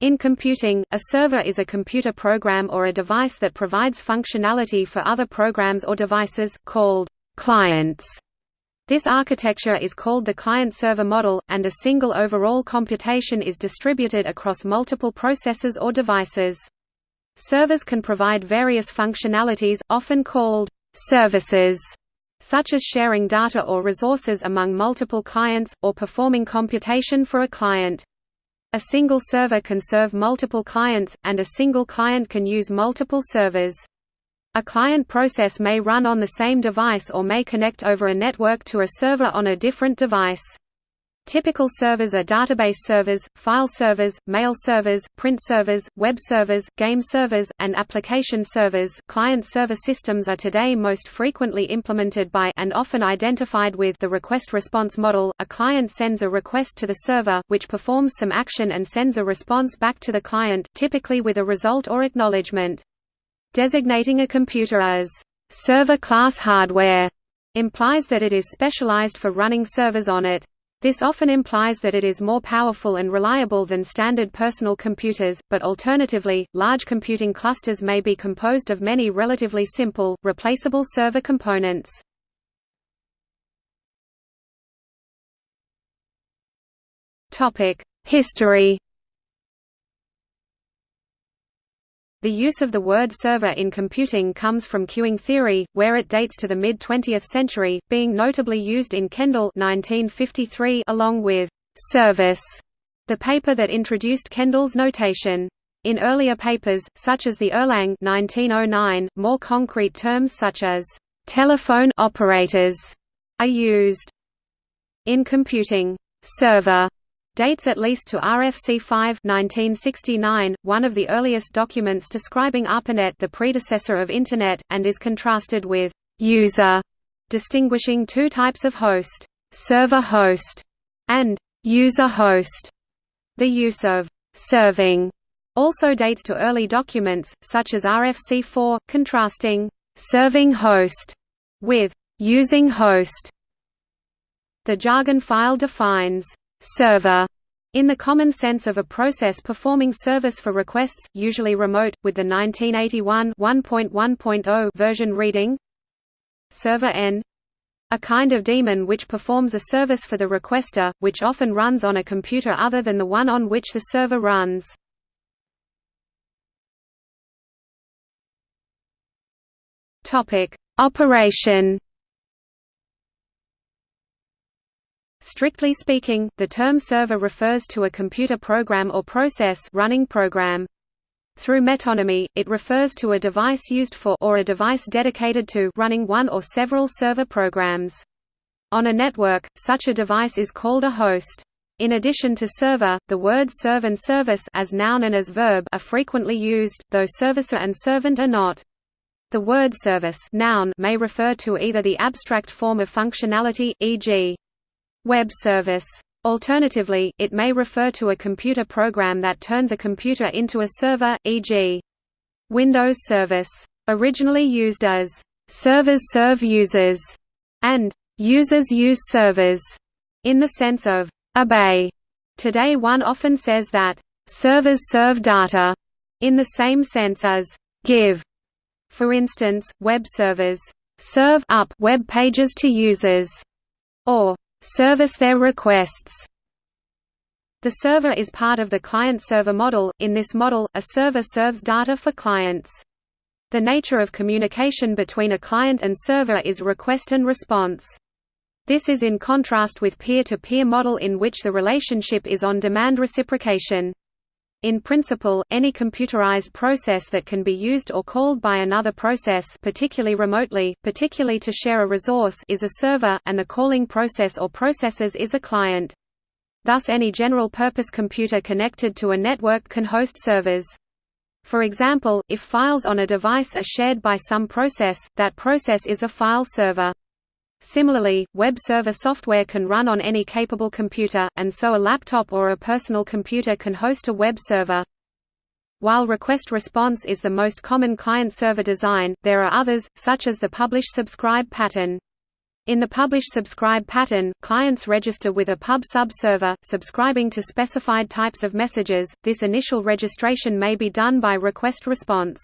In computing, a server is a computer program or a device that provides functionality for other programs or devices, called clients. This architecture is called the client-server model, and a single overall computation is distributed across multiple processors or devices. Servers can provide various functionalities, often called services, such as sharing data or resources among multiple clients, or performing computation for a client. A single server can serve multiple clients, and a single client can use multiple servers. A client process may run on the same device or may connect over a network to a server on a different device. Typical servers are database servers, file servers, mail servers, print servers, web servers, game servers, and application servers. Client-server systems are today most frequently implemented by and often identified with the request-response model. A client sends a request to the server, which performs some action and sends a response back to the client, typically with a result or acknowledgement. Designating a computer as server-class hardware implies that it is specialized for running servers on it. This often implies that it is more powerful and reliable than standard personal computers, but alternatively, large computing clusters may be composed of many relatively simple, replaceable server components. History The use of the word server in computing comes from queuing theory, where it dates to the mid-20th century, being notably used in Kendall 1953 along with «service», the paper that introduced Kendall's notation. In earlier papers, such as the Erlang 1909, more concrete terms such as «telephone operators» are used. In computing, «server» dates at least to RFC 5 1969, one of the earliest documents describing ARPANET the predecessor of Internet, and is contrasted with «user», distinguishing two types of host, «server host» and «user host». The use of «serving» also dates to early documents, such as RFC 4, contrasting «serving host» with «using host». The jargon file defines server in the common sense of a process performing service for requests, usually remote, with the 1981 1.1.0 version reading Server N a kind of daemon which performs a service for the requester, which often runs on a computer other than the one on which the server runs. Operation Strictly speaking, the term server refers to a computer program or process running program. Through metonymy, it refers to a device used for or a device dedicated to running one or several server programs. On a network, such a device is called a host. In addition to server, the words serve and service as noun and as verb are frequently used, though servicer and servant are not. The word service noun may refer to either the abstract form of functionality, e.g. Web service. Alternatively, it may refer to a computer program that turns a computer into a server, e.g. Windows Service. Originally used as servers serve users and users use servers in the sense of obey. Today one often says that servers serve data in the same sense as give. For instance, web servers serve up web pages to users or service their requests. The server is part of the client-server model. In this model, a server serves data for clients. The nature of communication between a client and server is request and response. This is in contrast with peer-to-peer -peer model in which the relationship is on-demand reciprocation. In principle, any computerized process that can be used or called by another process particularly remotely, particularly to share a resource is a server, and the calling process or processes is a client. Thus any general-purpose computer connected to a network can host servers. For example, if files on a device are shared by some process, that process is a file server. Similarly, web server software can run on any capable computer, and so a laptop or a personal computer can host a web server. While request response is the most common client-server design, there are others, such as the publish-subscribe pattern. In the publish-subscribe pattern, clients register with a pub-sub server, subscribing to specified types of messages. This initial registration may be done by request-response.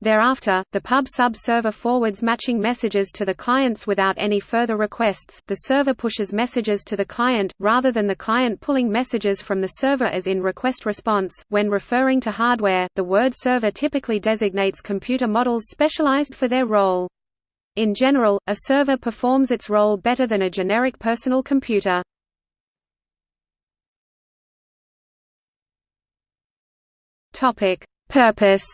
Thereafter, the pub-sub server forwards matching messages to the clients without any further requests. The server pushes messages to the client, rather than the client pulling messages from the server as in request response. When referring to hardware, the word server typically designates computer models specialized for their role. In general, a server performs its role better than a generic personal computer. Purpose.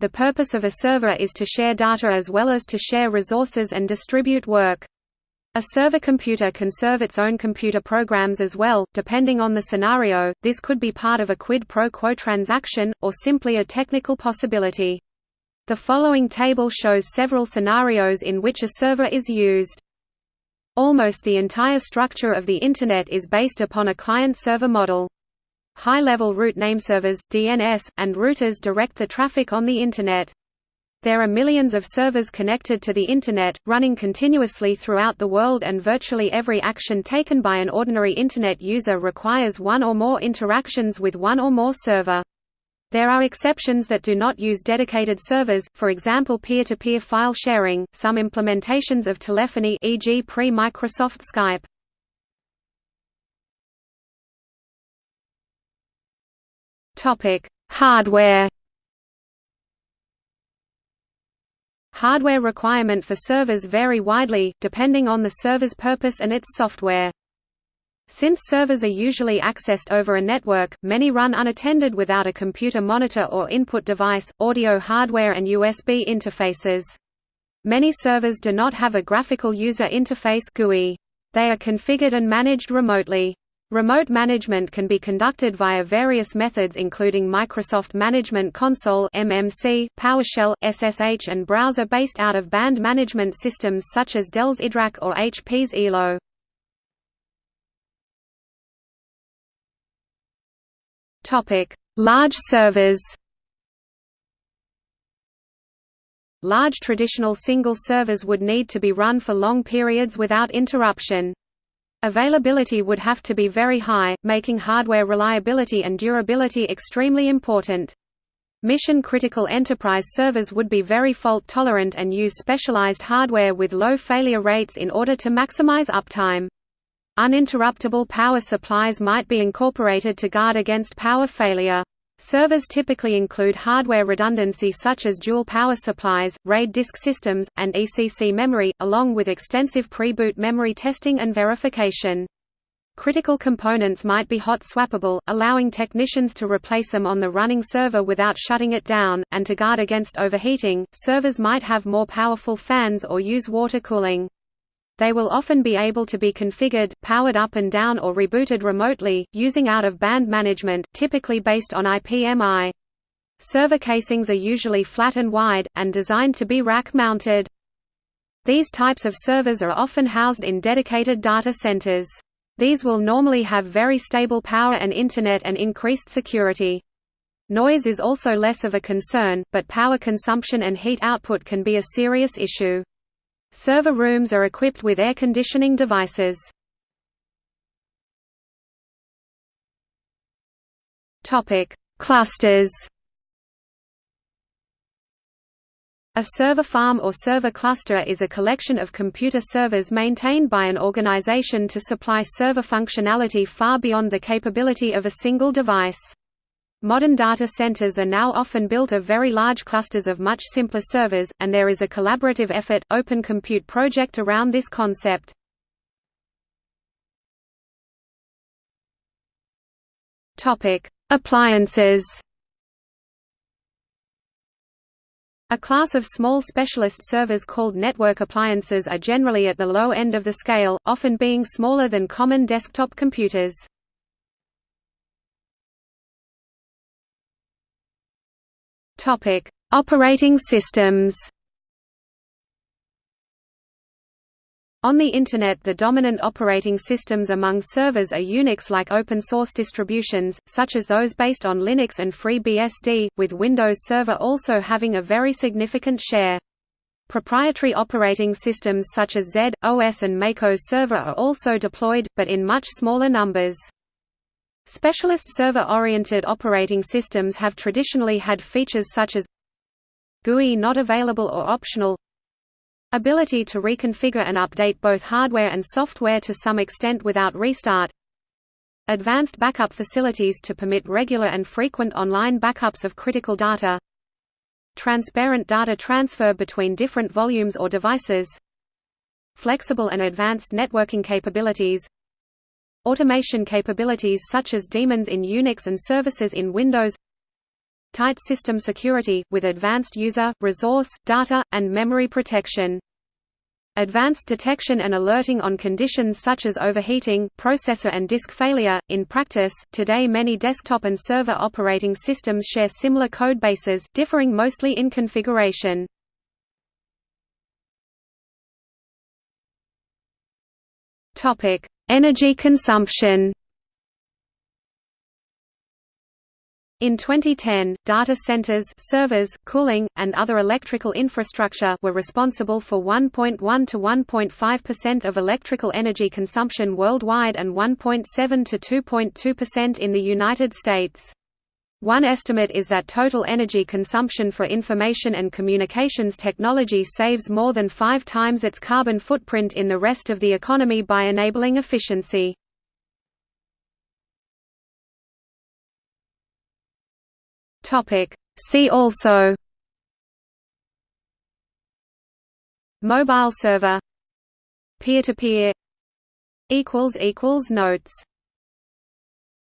The purpose of a server is to share data as well as to share resources and distribute work. A server computer can serve its own computer programs as well, depending on the scenario, this could be part of a quid pro quo transaction, or simply a technical possibility. The following table shows several scenarios in which a server is used. Almost the entire structure of the Internet is based upon a client-server model. High-level root nameservers, DNS, and routers direct the traffic on the Internet. There are millions of servers connected to the Internet, running continuously throughout the world and virtually every action taken by an ordinary Internet user requires one or more interactions with one or more server. There are exceptions that do not use dedicated servers, for example peer-to-peer -peer file sharing, some implementations of telephony e.g. pre-Microsoft Skype. Topic: Hardware. Hardware requirement for servers vary widely, depending on the server's purpose and its software. Since servers are usually accessed over a network, many run unattended without a computer monitor or input device, audio hardware and USB interfaces. Many servers do not have a graphical user interface GUI. They are configured and managed remotely. Remote management can be conducted via various methods including Microsoft Management Console MMC, PowerShell, SSH and browser based out of band management systems such as Dell's IDRAC or HP's iLO. Large servers. Large traditional single servers would need to be run for long periods without interruption. Availability would have to be very high, making hardware reliability and durability extremely important. Mission-critical enterprise servers would be very fault-tolerant and use specialized hardware with low failure rates in order to maximize uptime. Uninterruptible power supplies might be incorporated to guard against power failure. Servers typically include hardware redundancy such as dual power supplies, RAID disk systems, and ECC memory, along with extensive pre-boot memory testing and verification. Critical components might be hot swappable, allowing technicians to replace them on the running server without shutting it down, and to guard against overheating, servers might have more powerful fans or use water cooling. They will often be able to be configured, powered up and down or rebooted remotely, using out-of-band management typically based on IPMI. Server casings are usually flat and wide, and designed to be rack-mounted. These types of servers are often housed in dedicated data centers. These will normally have very stable power and Internet and increased security. Noise is also less of a concern, but power consumption and heat output can be a serious issue. Server rooms are equipped with air conditioning devices. Topic: Clusters. A server farm or server cluster is a collection of computer servers maintained by an organization to supply server functionality far beyond the capability of a single device. Modern data centers are now often built of very large clusters of much simpler servers, and there is a collaborative effort, Open Compute project around this concept. Appliances A class of small specialist servers called network appliances are generally at the low end of the scale, often being smaller than common desktop computers. Topic: Operating systems. On the Internet the dominant operating systems among servers are Unix-like open-source distributions, such as those based on Linux and FreeBSD, with Windows Server also having a very significant share. Proprietary operating systems such as Z, OS and MACOS Server are also deployed, but in much smaller numbers. Specialist server-oriented operating systems have traditionally had features such as GUI not available or optional Ability to reconfigure and update both hardware and software to some extent without restart Advanced backup facilities to permit regular and frequent online backups of critical data Transparent data transfer between different volumes or devices Flexible and advanced networking capabilities Automation capabilities such as daemons in Unix and services in Windows Tight system security, with advanced user, resource, data, and memory protection. Advanced detection and alerting on conditions such as overheating, processor and disk failure. In practice, today many desktop and server operating systems share similar codebases, differing mostly in configuration. Topic: Energy consumption In 2010, data centers, servers, cooling, and other electrical infrastructure were responsible for 1.1 to 1.5% of electrical energy consumption worldwide and 1.7 to 2.2% in the United States. One estimate is that total energy consumption for information and communications technology saves more than five times its carbon footprint in the rest of the economy by enabling efficiency. See also Mobile server Peer-to-peer -peer. Notes